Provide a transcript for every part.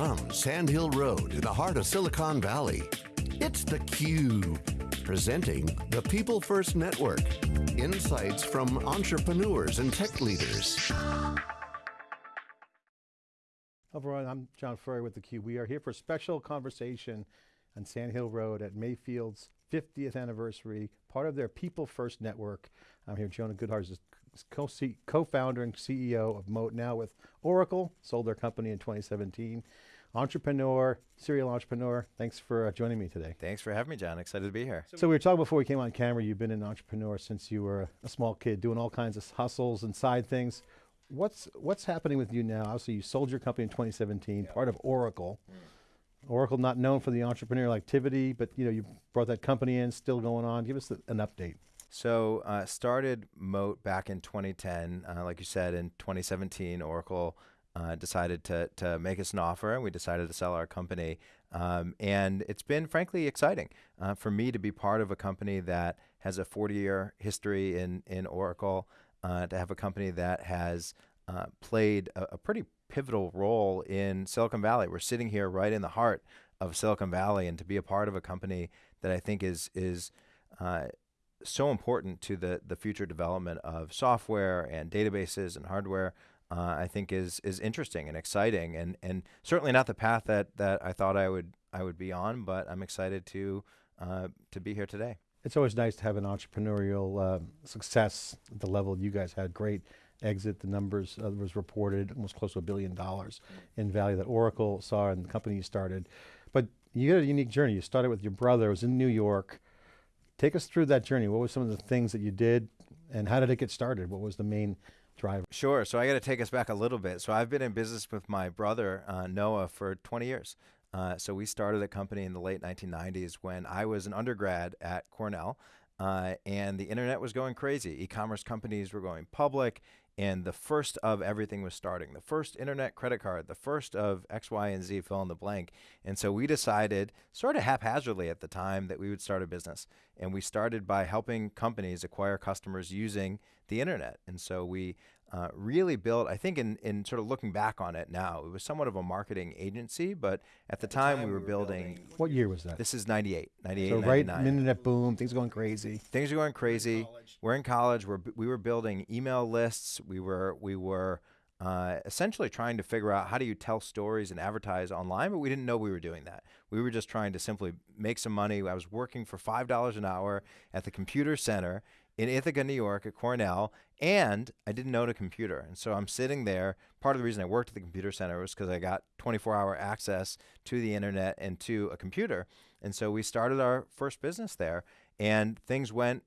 From Sand Hill Road in the heart of Silicon Valley, it's theCUBE, presenting the People First Network. Insights from entrepreneurs and tech leaders. Hello everyone, I'm John Furrier with theCUBE. We are here for a special conversation on Sand Hill Road at Mayfield's 50th anniversary, part of their People First Network. I'm here, with Jonah Goodhart is co-founder and CEO of Moat, now with Oracle, sold their company in 2017. Entrepreneur, serial entrepreneur, thanks for uh, joining me today. Thanks for having me, John, excited to be here. So we were talking before we came on camera, you've been an entrepreneur since you were a small kid, doing all kinds of hustles and side things. What's, what's happening with you now? Obviously you sold your company in 2017, part of Oracle. Mm. Oracle not known for the entrepreneurial activity, but you know you brought that company in, still going on. Give us an update. So uh, started Moat back in 2010, uh, like you said, in 2017, Oracle uh, decided to, to make us an offer and we decided to sell our company. Um, and it's been frankly exciting uh, for me to be part of a company that has a 40 year history in, in Oracle, uh, to have a company that has uh, played a, a pretty pivotal role in Silicon Valley. We're sitting here right in the heart of Silicon Valley, and to be a part of a company that I think is is uh, so important to the the future development of software and databases and hardware, uh, I think is is interesting and exciting, and and certainly not the path that that I thought I would I would be on, but I'm excited to uh, to be here today. It's always nice to have an entrepreneurial uh, success at the level you guys had. Great exit, the numbers uh, was reported almost close to a billion dollars in value that Oracle saw and the company you started. But you had a unique journey. You started with your brother, it was in New York. Take us through that journey. What were some of the things that you did and how did it get started? What was the main driver? Sure, so I got to take us back a little bit. So I've been in business with my brother, uh, Noah, for 20 years. Uh, so we started a company in the late 1990s when I was an undergrad at Cornell uh, and the internet was going crazy. E-commerce companies were going public and the first of everything was starting. The first internet credit card, the first of X, Y, and Z fill in the blank. And so we decided, sort of haphazardly at the time, that we would start a business. And we started by helping companies acquire customers using the internet. And so we uh, really built, I think in, in sort of looking back on it now, it was somewhat of a marketing agency, but at the, at time, time, we were, we were building, building, What year was that? This is 98, 98, So right, internet boom, things are going crazy. Things are going crazy. We're in college, we're, we were building email lists, we were, we were uh, essentially trying to figure out how do you tell stories and advertise online, but we didn't know we were doing that. We were just trying to simply make some money. I was working for $5 an hour at the computer center in Ithaca, New York at Cornell, and I didn't own a computer. And so I'm sitting there. Part of the reason I worked at the computer center was because I got 24 hour access to the internet and to a computer. And so we started our first business there, and things went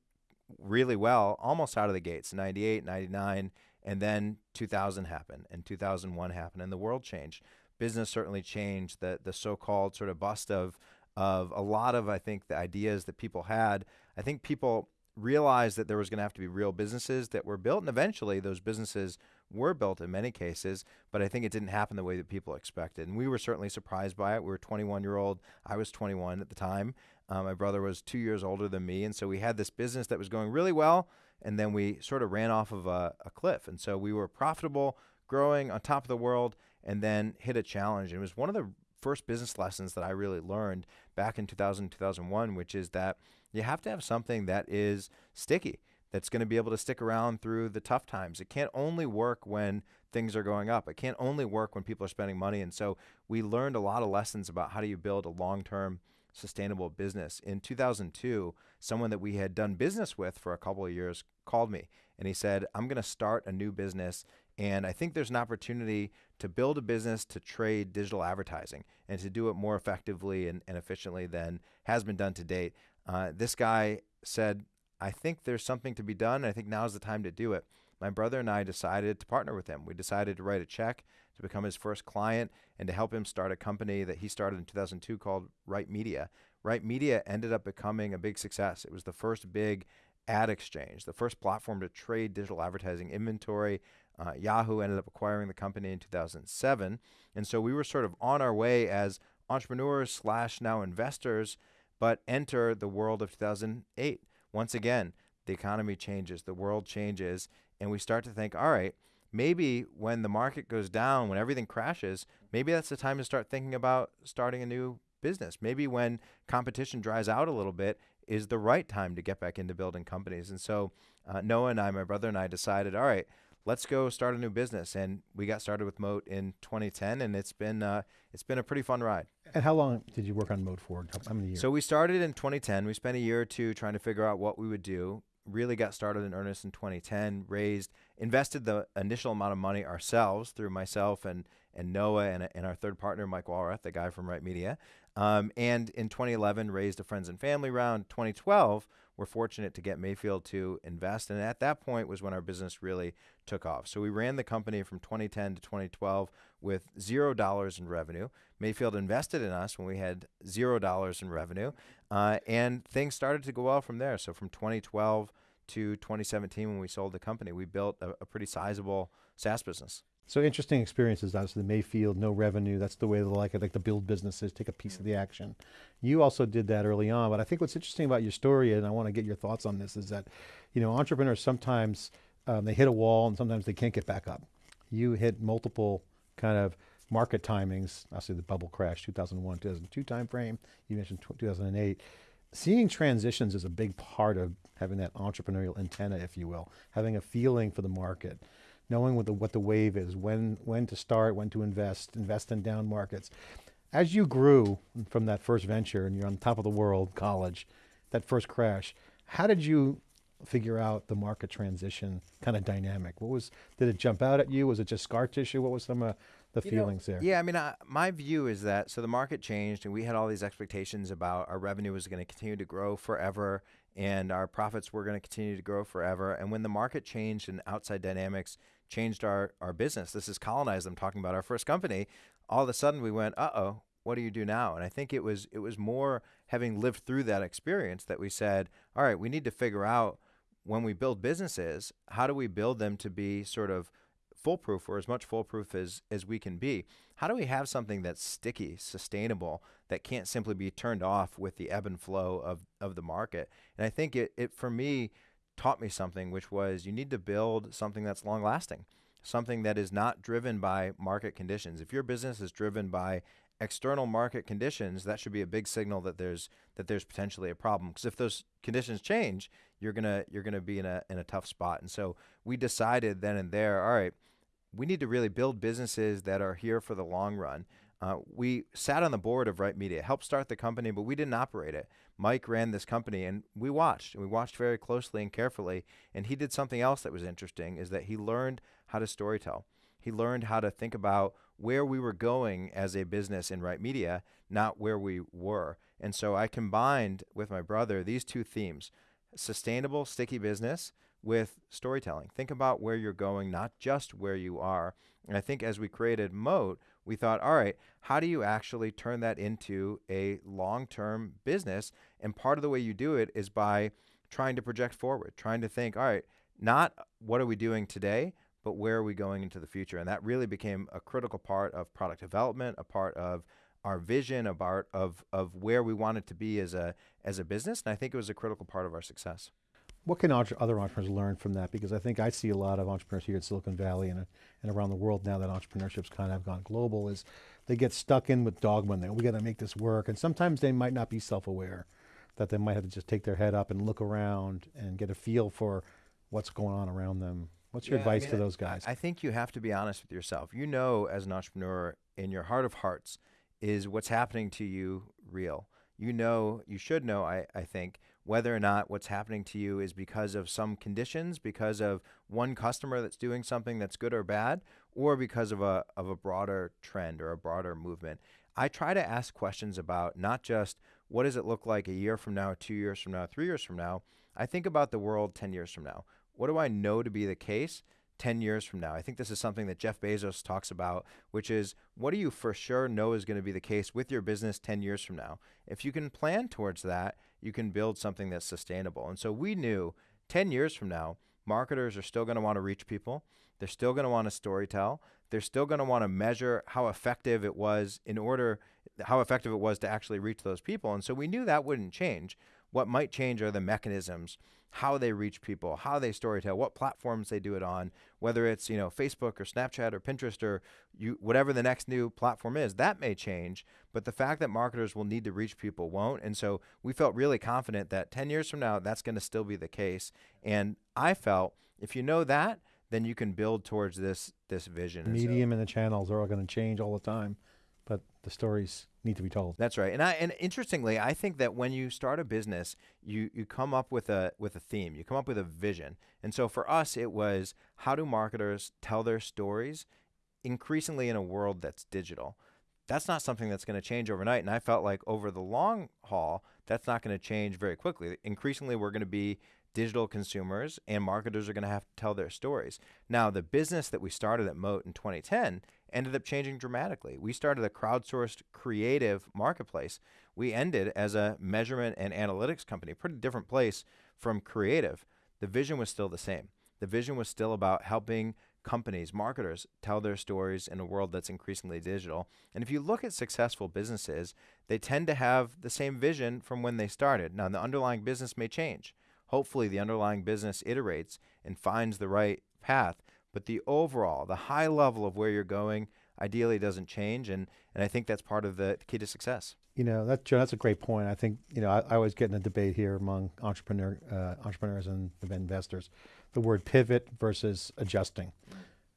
really well almost out of the gates 98, 99, and then 2000 happened, and 2001 happened, and the world changed. Business certainly changed. The, the so called sort of bust of of a lot of, I think, the ideas that people had. I think people realized that there was going to have to be real businesses that were built, and eventually those businesses were built in many cases, but I think it didn't happen the way that people expected. And we were certainly surprised by it. We were 21 year old. I was 21 at the time. Uh, my brother was two years older than me. And so we had this business that was going really well, and then we sort of ran off of a, a cliff. And so we were profitable, growing on top of the world, and then hit a challenge. And it was one of the first business lessons that I really learned back in 2000, 2001, which is that you have to have something that is sticky, that's going to be able to stick around through the tough times. It can't only work when things are going up. It can't only work when people are spending money. And so we learned a lot of lessons about how do you build a long-term sustainable business. In 2002, someone that we had done business with for a couple of years called me and he said, I'm going to start a new business and I think there's an opportunity to build a business to trade digital advertising and to do it more effectively and, and efficiently than has been done to date. Uh, this guy said, I think there's something to be done. I think now is the time to do it. My brother and I decided to partner with him. We decided to write a check to become his first client and to help him start a company that he started in 2002 called Right Media. Right Media ended up becoming a big success. It was the first big ad exchange, the first platform to trade digital advertising inventory. Uh, Yahoo ended up acquiring the company in 2007. And so we were sort of on our way as entrepreneurs slash now investors, but enter the world of 2008. Once again, the economy changes, the world changes, and we start to think, all right, maybe when the market goes down, when everything crashes, maybe that's the time to start thinking about starting a new business. Maybe when competition dries out a little bit is the right time to get back into building companies. And so uh, Noah and I, my brother and I, decided, all right, let's go start a new business. And we got started with Moat in 2010, and it's been uh, it's been a pretty fun ride. And how long did you work on Moat for? How many years? So we started in 2010. We spent a year or two trying to figure out what we would do. Really got started in earnest in 2010. Raised, invested the initial amount of money ourselves through myself and and Noah and, and our third partner Mike Walrath, the guy from Right Media. Um, and in 2011, raised a friends and family round. 2012 we're fortunate to get Mayfield to invest. And at that point was when our business really took off. So we ran the company from 2010 to 2012 with zero dollars in revenue. Mayfield invested in us when we had zero dollars in revenue. Uh, and things started to go well from there. So from 2012 to 2017, when we sold the company, we built a, a pretty sizable SaaS business. So interesting experiences. Obviously, the Mayfield, no revenue. That's the way they like it. Like to build businesses, take a piece of the action. You also did that early on. But I think what's interesting about your story, and I want to get your thoughts on this, is that, you know, entrepreneurs sometimes um, they hit a wall and sometimes they can't get back up. You hit multiple kind of market timings. Obviously, the bubble crash, 2001, 2002 timeframe. You mentioned 2008. Seeing transitions is a big part of having that entrepreneurial antenna, if you will, having a feeling for the market knowing what the, what the wave is, when, when to start, when to invest, invest in down markets. As you grew from that first venture and you're on top of the world, college, that first crash, how did you figure out the market transition kind of dynamic? What was, did it jump out at you? Was it just scar tissue? What was some of the you feelings know, there? Yeah, I mean, I, my view is that, so the market changed and we had all these expectations about our revenue was going to continue to grow forever and our profits were going to continue to grow forever. And when the market changed and outside dynamics changed our, our business. This is colonized. I'm talking about our first company. All of a sudden we went, uh oh, what do you do now? And I think it was it was more having lived through that experience that we said, all right, we need to figure out when we build businesses, how do we build them to be sort of foolproof or as much foolproof as as we can be? How do we have something that's sticky, sustainable, that can't simply be turned off with the ebb and flow of of the market? And I think it it for me taught me something, which was you need to build something that's long lasting, something that is not driven by market conditions. If your business is driven by external market conditions, that should be a big signal that there's that there's potentially a problem. Because if those conditions change, you're gonna you're gonna be in a in a tough spot. And so we decided then and there, all right, we need to really build businesses that are here for the long run. Uh, we sat on the board of Right Media, helped start the company, but we didn't operate it. Mike ran this company, and we watched. And we watched very closely and carefully. And he did something else that was interesting: is that he learned how to storytell. He learned how to think about where we were going as a business in Right Media, not where we were. And so I combined with my brother these two themes: sustainable, sticky business with storytelling. Think about where you're going, not just where you are. And I think as we created Moat, we thought, all right, how do you actually turn that into a long term business? And part of the way you do it is by trying to project forward, trying to think, all right, not what are we doing today, but where are we going into the future? And that really became a critical part of product development, a part of our vision, a part of, of where we wanted to be as a, as a business. And I think it was a critical part of our success. What can other entrepreneurs learn from that? Because I think I see a lot of entrepreneurs here at Silicon Valley and, and around the world now that entrepreneurship's kind of gone global is they get stuck in with dogma and they, we got to make this work. And sometimes they might not be self-aware that they might have to just take their head up and look around and get a feel for what's going on around them. What's your yeah, advice I mean, to those guys? I think you have to be honest with yourself. You know, as an entrepreneur, in your heart of hearts, is what's happening to you real? You know, you should know, I, I think, whether or not what's happening to you is because of some conditions, because of one customer that's doing something that's good or bad, or because of a, of a broader trend or a broader movement. I try to ask questions about not just what does it look like a year from now, two years from now, three years from now. I think about the world 10 years from now. What do I know to be the case 10 years from now? I think this is something that Jeff Bezos talks about, which is what do you for sure know is going to be the case with your business 10 years from now? If you can plan towards that, you can build something that's sustainable. And so we knew 10 years from now, marketers are still going to want to reach people. They're still going to want to storytell. They're still going to want to measure how effective it was in order, how effective it was to actually reach those people. And so we knew that wouldn't change. What might change are the mechanisms, how they reach people, how they storytell, what platforms they do it on, whether it's you know Facebook or Snapchat or Pinterest or you whatever the next new platform is. That may change, but the fact that marketers will need to reach people won't. And so we felt really confident that 10 years from now that's going to still be the case. And I felt if you know that, then you can build towards this this vision. Medium and, so, and the channels are all going to change all the time, but the stories need to be told. That's right. And I and interestingly, I think that when you start a business, you you come up with a with a theme. You come up with a vision. And so for us it was how do marketers tell their stories increasingly in a world that's digital. That's not something that's going to change overnight and I felt like over the long haul that's not going to change very quickly. Increasingly we're going to be digital consumers and marketers are going to have to tell their stories. Now, the business that we started at Moat in 2010 ended up changing dramatically. We started a crowdsourced creative marketplace. We ended as a measurement and analytics company, pretty different place from creative. The vision was still the same. The vision was still about helping companies, marketers tell their stories in a world that's increasingly digital. And if you look at successful businesses, they tend to have the same vision from when they started. Now, the underlying business may change. Hopefully, the underlying business iterates and finds the right path but the overall, the high level of where you're going, ideally doesn't change, and and I think that's part of the key to success. You know, that Joe, that's a great point. I think you know I, I always get in a debate here among entrepreneur uh, entrepreneurs and investors, the word pivot versus adjusting.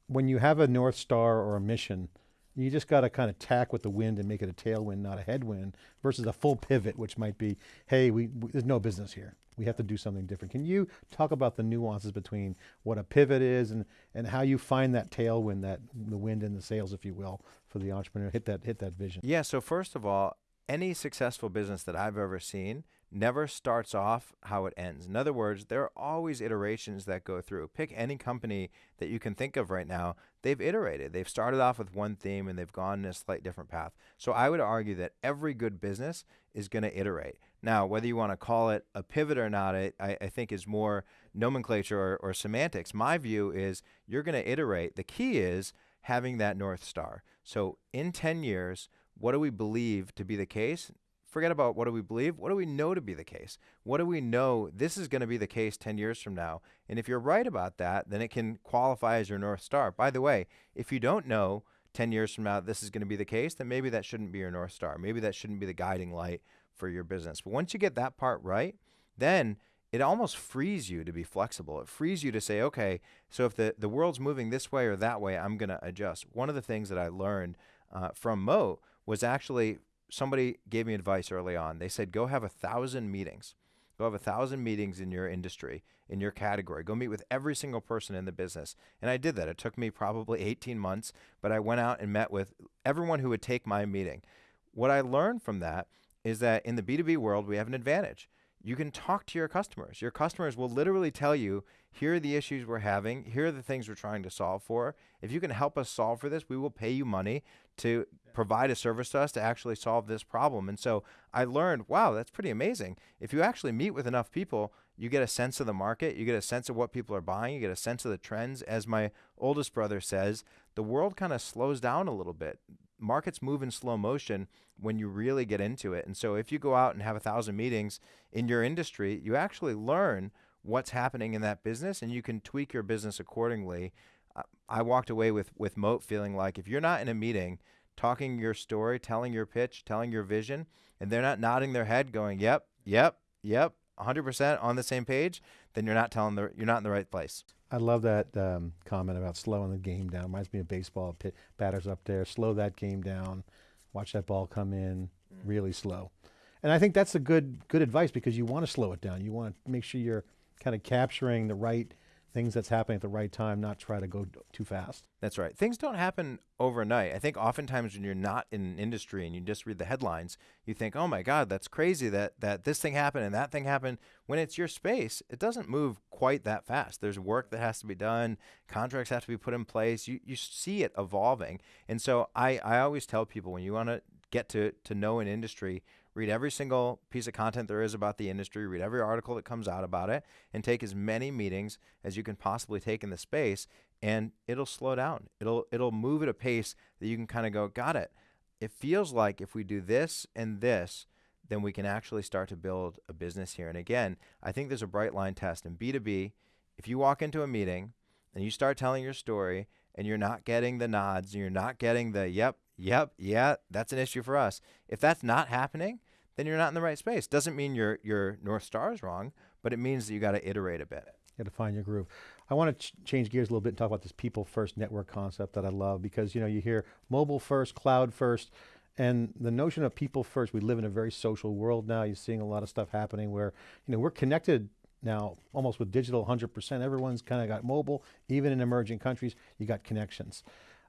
When you have a north star or a mission, you just got to kind of tack with the wind and make it a tailwind, not a headwind, versus a full pivot, which might be, hey, we, we there's no business here we have to do something different. Can you talk about the nuances between what a pivot is and, and how you find that tailwind, that the wind in the sails, if you will, for the entrepreneur, hit that, hit that vision? Yeah, so first of all, any successful business that I've ever seen never starts off how it ends. In other words, there are always iterations that go through. Pick any company that you can think of right now. They've iterated. They've started off with one theme and they've gone in a slight different path. So I would argue that every good business is going to iterate. Now, whether you want to call it a pivot or not, I, I think is more nomenclature or, or semantics. My view is you're going to iterate. The key is having that North Star. So in 10 years, what do we believe to be the case? Forget about what do we believe. What do we know to be the case? What do we know this is going to be the case 10 years from now? And if you're right about that, then it can qualify as your North Star. By the way, if you don't know 10 years from now this is going to be the case, then maybe that shouldn't be your North Star. Maybe that shouldn't be the guiding light for your business. But once you get that part right, then it almost frees you to be flexible. It frees you to say, okay, so if the, the world's moving this way or that way, I'm going to adjust. One of the things that I learned uh, from Moat was actually somebody gave me advice early on. They said, go have a thousand meetings. Go have a thousand meetings in your industry, in your category. Go meet with every single person in the business. And I did that. It took me probably 18 months, but I went out and met with everyone who would take my meeting. What I learned from that is that in the B2B world, we have an advantage. You can talk to your customers. Your customers will literally tell you, here are the issues we're having, here are the things we're trying to solve for. If you can help us solve for this, we will pay you money to provide a service to us to actually solve this problem. And so I learned, wow, that's pretty amazing. If you actually meet with enough people, you get a sense of the market, you get a sense of what people are buying, you get a sense of the trends. As my oldest brother says, the world kind of slows down a little bit markets move in slow motion when you really get into it. And so if you go out and have a thousand meetings in your industry, you actually learn what's happening in that business and you can tweak your business accordingly. I walked away with, with Moat feeling like if you're not in a meeting talking your story, telling your pitch, telling your vision, and they're not nodding their head going, yep, yep, yep, 100% on the same page, then you're not telling the, you're not in the right place. I love that um, comment about slowing the game down. Reminds me of baseball. Pit, batters up there, slow that game down. Watch that ball come in mm. really slow. And I think that's a good good advice because you want to slow it down. You want to make sure you're kind of capturing the right things that's happening at the right time, not try to go too fast. That's right. Things don't happen overnight. I think oftentimes when you're not in an industry and you just read the headlines, you think, "Oh my God, that's crazy that that this thing happened and that thing happened." When it's your space, it doesn't move quite that fast. There's work that has to be done. Contracts have to be put in place. You you see it evolving, and so I I always tell people when you want to get to to know an industry, read every single piece of content there is about the industry, read every article that comes out about it, and take as many meetings as you can possibly take in the space, and it'll slow down. It'll it'll move at a pace that you can kind of go, got it. It feels like if we do this and this, then we can actually start to build a business here. And again, I think there's a bright line test in B2B. If you walk into a meeting and you start telling your story and you're not getting the nods, and you're not getting the yep, yep, yeah, that's an issue for us. If that's not happening, then you're not in the right space. Doesn't mean your your North Star is wrong, but it means that you got to iterate a bit. You got to find your groove. I want to ch change gears a little bit and talk about this people first network concept that I love because you know you hear mobile first, cloud first, and the notion of people first. We live in a very social world now. You're seeing a lot of stuff happening where you know we're connected now almost with digital 100%. Everyone's kind of got mobile, even in emerging countries, you got connections.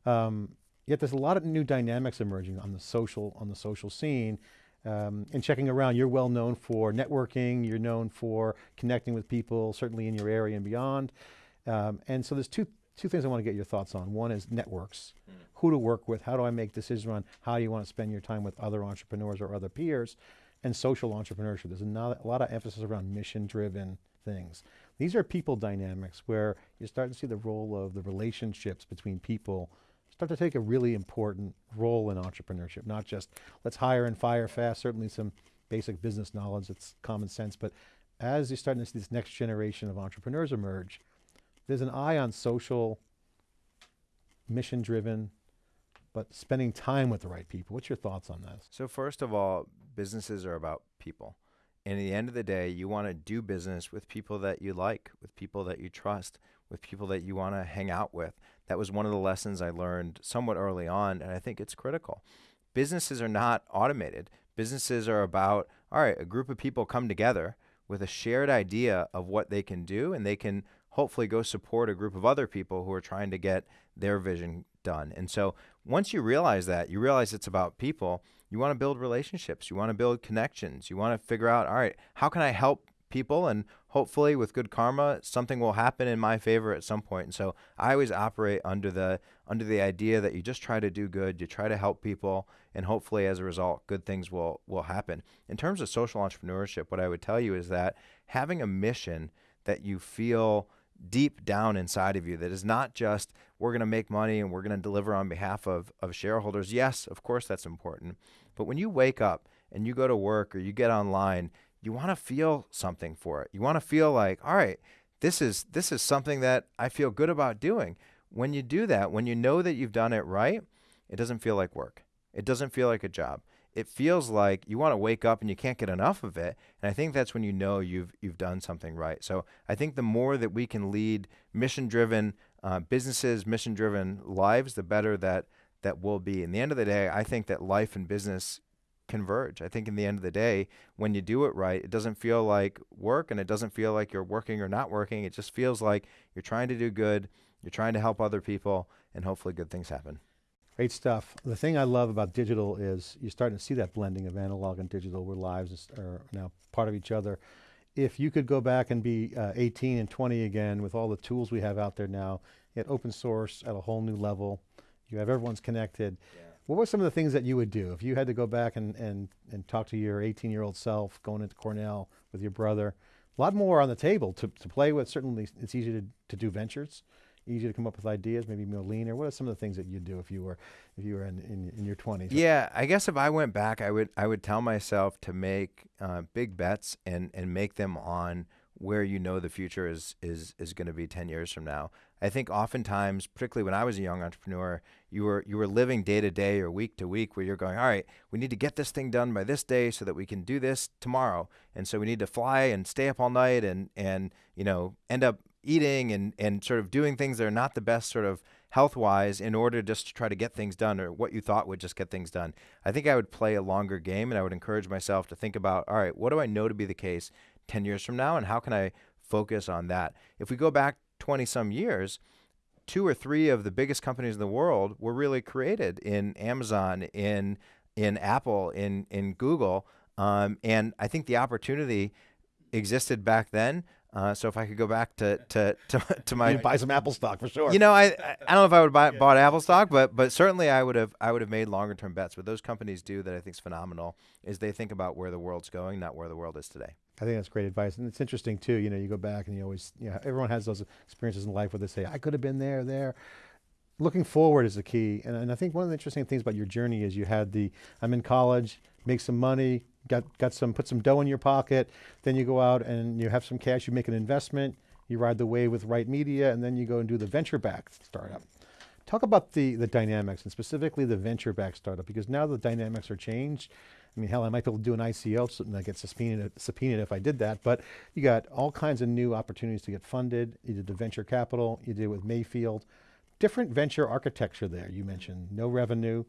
Um, yet there's a lot of new dynamics emerging on the social, on the social scene. Um, and checking around, you're well known for networking, you're known for connecting with people, certainly in your area and beyond. Um, and so there's two, two things I want to get your thoughts on. One is networks, mm. who to work with, how do I make decisions on how you want to spend your time with other entrepreneurs or other peers and social entrepreneurship. There's a, a lot of emphasis around mission-driven things. These are people dynamics where you start to see the role of the relationships between people start to take a really important role in entrepreneurship, not just let's hire and fire fast, certainly some basic business knowledge, it's common sense, but as you're starting to see this next generation of entrepreneurs emerge, there's an eye on social, mission-driven, but spending time with the right people. What's your thoughts on this? So first of all, businesses are about people. And at the end of the day, you want to do business with people that you like, with people that you trust, with people that you want to hang out with. That was one of the lessons I learned somewhat early on, and I think it's critical. Businesses are not automated. Businesses are about, all right, a group of people come together with a shared idea of what they can do, and they can hopefully go support a group of other people who are trying to get their vision done. And so once you realize that, you realize it's about people, you want to build relationships, you want to build connections, you want to figure out, all right, how can I help people and hopefully with good karma something will happen in my favor at some point and so i always operate under the under the idea that you just try to do good you try to help people and hopefully as a result good things will will happen in terms of social entrepreneurship what i would tell you is that having a mission that you feel deep down inside of you that is not just we're going to make money and we're going to deliver on behalf of, of shareholders. Yes, of course that's important. But when you wake up and you go to work or you get online, you want to feel something for it. You want to feel like, all right, this is this is something that I feel good about doing. When you do that, when you know that you've done it right, it doesn't feel like work. It doesn't feel like a job it feels like you want to wake up and you can't get enough of it. And I think that's when you know you've you've done something right. So I think the more that we can lead mission-driven uh, businesses, mission-driven lives, the better that that will be. In the end of the day, I think that life and business converge. I think in the end of the day, when you do it right, it doesn't feel like work and it doesn't feel like you're working or not working. It just feels like you're trying to do good, you're trying to help other people, and hopefully good things happen. Great stuff. The thing I love about digital is you're starting to see that blending of analog and digital where lives are now part of each other. If you could go back and be uh, 18 and 20 again with all the tools we have out there now, at open source at a whole new level, you have everyone's connected. Yeah. What were some of the things that you would do if you had to go back and, and, and talk to your 18 year old self going into Cornell with your brother? A lot more on the table to, to play with. Certainly it's easy to, to do ventures easy to come up with ideas, maybe more lean, or what are some of the things that you'd do if you were if you were in, in, in your 20s? Yeah, I guess if I went back, I would I would tell myself to make uh, big bets and and make them on where you know the future is is is going to be 10 years from now. I think oftentimes, particularly when I was a young entrepreneur, you were you were living day to day or week to week where you're going, all right, we need to get this thing done by this day so that we can do this tomorrow. And so we need to fly and stay up all night and and you know end up eating and, and sort of doing things that are not the best sort of health wise in order just to try to get things done or what you thought would just get things done. I think I would play a longer game and I would encourage myself to think about, all right, what do I know to be the case 10 years from now and how can I focus on that? If we go back 20 some years, two or three of the biggest companies in the world were really created in Amazon, in in Apple, in in Google, um, and I think the opportunity existed back then. Uh, so if I could go back to to to, to my You'd buy some Apple stock for sure. You know, I I don't know if I would buy bought Apple stock, but but certainly I would have I would have made longer term bets. What those companies do that I think is phenomenal is they think about where the world's going, not where the world is today. I think that's great advice, and it's interesting too. You know, you go back and you always, you know, everyone has those experiences in life where they say, "I could have been there, there." Looking forward is the key, and, and I think one of the interesting things about your journey is you had the, I'm in college, make some money, got, got some, put some dough in your pocket, then you go out and you have some cash, you make an investment, you ride the wave with right media, and then you go and do the venture-backed startup. Talk about the, the dynamics and specifically the venture-backed startup because now the dynamics are changed. I mean, hell, I might be able to do an ICO and I get subpoenaed, subpoenaed if I did that, but you got all kinds of new opportunities to get funded. You did the venture capital, you did it with Mayfield. Different venture architecture there, you mentioned. No revenue,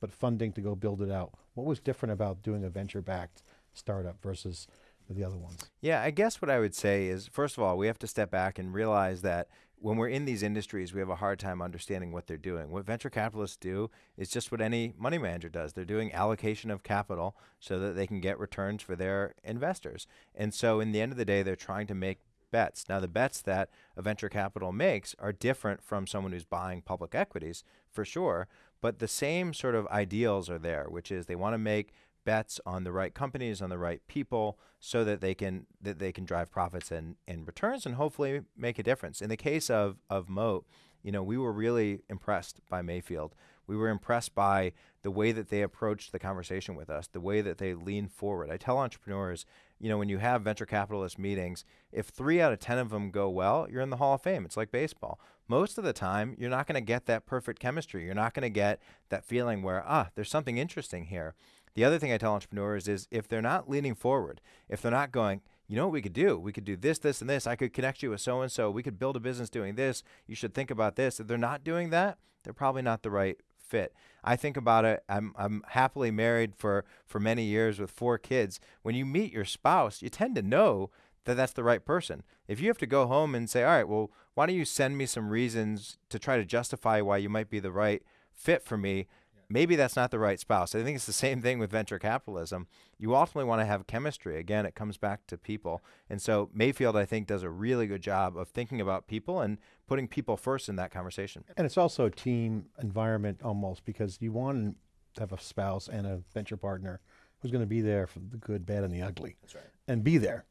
but funding to go build it out. What was different about doing a venture-backed startup versus the other ones? Yeah, I guess what I would say is, first of all, we have to step back and realize that when we're in these industries, we have a hard time understanding what they're doing. What venture capitalists do is just what any money manager does. They're doing allocation of capital so that they can get returns for their investors. And so, in the end of the day, they're trying to make bets. Now, the bets that a venture capital makes are different from someone who's buying public equities, for sure, but the same sort of ideals are there, which is they want to make bets on the right companies, on the right people, so that they can that they can drive profits and, and returns and hopefully make a difference. In the case of of Moat, you know, we were really impressed by Mayfield. We were impressed by the way that they approached the conversation with us, the way that they leaned forward. I tell entrepreneurs, you know, when you have venture capitalist meetings, if three out of 10 of them go well, you're in the Hall of Fame. It's like baseball. Most of the time, you're not going to get that perfect chemistry. You're not going to get that feeling where, ah, there's something interesting here. The other thing I tell entrepreneurs is if they're not leaning forward, if they're not going, you know what we could do? We could do this, this, and this. I could connect you with so and so. We could build a business doing this. You should think about this. If they're not doing that, they're probably not the right fit. I think about it. I'm I'm happily married for for many years with four kids. When you meet your spouse, you tend to know that that's the right person. If you have to go home and say, "All right, well, why don't you send me some reasons to try to justify why you might be the right fit for me?" Maybe that's not the right spouse. I think it's the same thing with venture capitalism. You ultimately want to have chemistry. Again, it comes back to people. And so Mayfield, I think, does a really good job of thinking about people and putting people first in that conversation. And it's also a team environment almost because you want to have a spouse and a venture partner who's going to be there for the good, bad, and the ugly. That's right. And be there.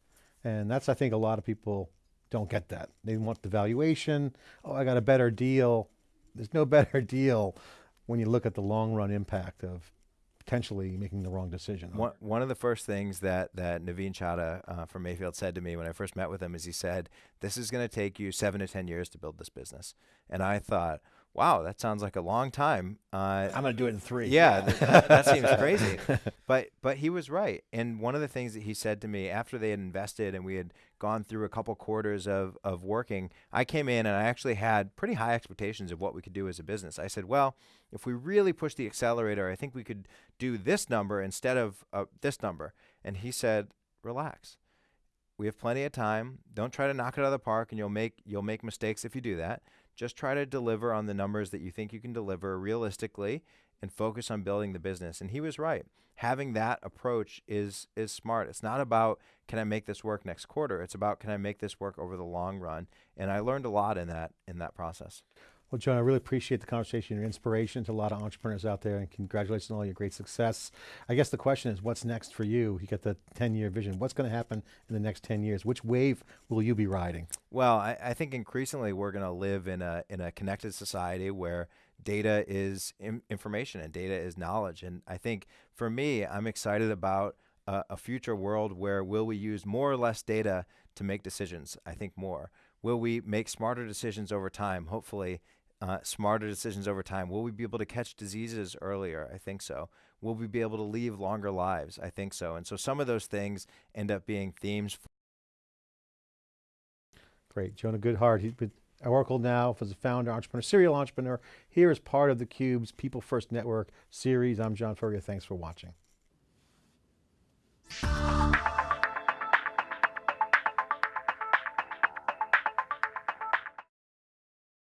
And that's, I think, a lot of people don't get that. They want the valuation. Oh, I got a better deal. There's no better deal when you look at the long run impact of potentially making the wrong decision. One, one of the first things that, that Navin Chaddha uh, from Mayfield said to me when I first met with him is he said, This is going to take you seven to 10 years to build this business. And I thought, wow, that sounds like a long time. Uh, I'm going to do it in three. Yeah, that, that seems crazy. But but he was right. And one of the things that he said to me after they had invested and we had gone through a couple quarters of of working, I came in and I actually had pretty high expectations of what we could do as a business. I said, well, if we really push the accelerator, I think we could do this number instead of uh, this number. And he said, relax. We have plenty of time. Don't try to knock it out of the park, and you'll make you'll make mistakes if you do that. Just try to deliver on the numbers that you think you can deliver realistically and focus on building the business. And he was right. Having that approach is is smart. It's not about can I make this work next quarter? It's about can I make this work over the long run? And I learned a lot in that in that process. Well, John, I really appreciate the conversation, your inspiration to a lot of entrepreneurs out there, and congratulations on all your great success. I guess the question is, what's next for you? You got the 10-year vision. What's going to happen in the next 10 years? Which wave will you be riding? Well, I, I think increasingly we're going to live in a in a connected society where data is information and data is knowledge. And I think for me, I'm excited about a, a future world where will we use more or less data to make decisions? I think more. Will we make smarter decisions over time? Hopefully, uh, smarter decisions over time? Will we be able to catch diseases earlier? I think so. Will we be able to live longer lives? I think so. And so some of those things end up being themes. Great. Jonah Goodhart, he's with Oracle now, as a founder, entrepreneur, serial entrepreneur, Here is part of the Cubes People First Network series. I'm John Furrier, thanks for watching.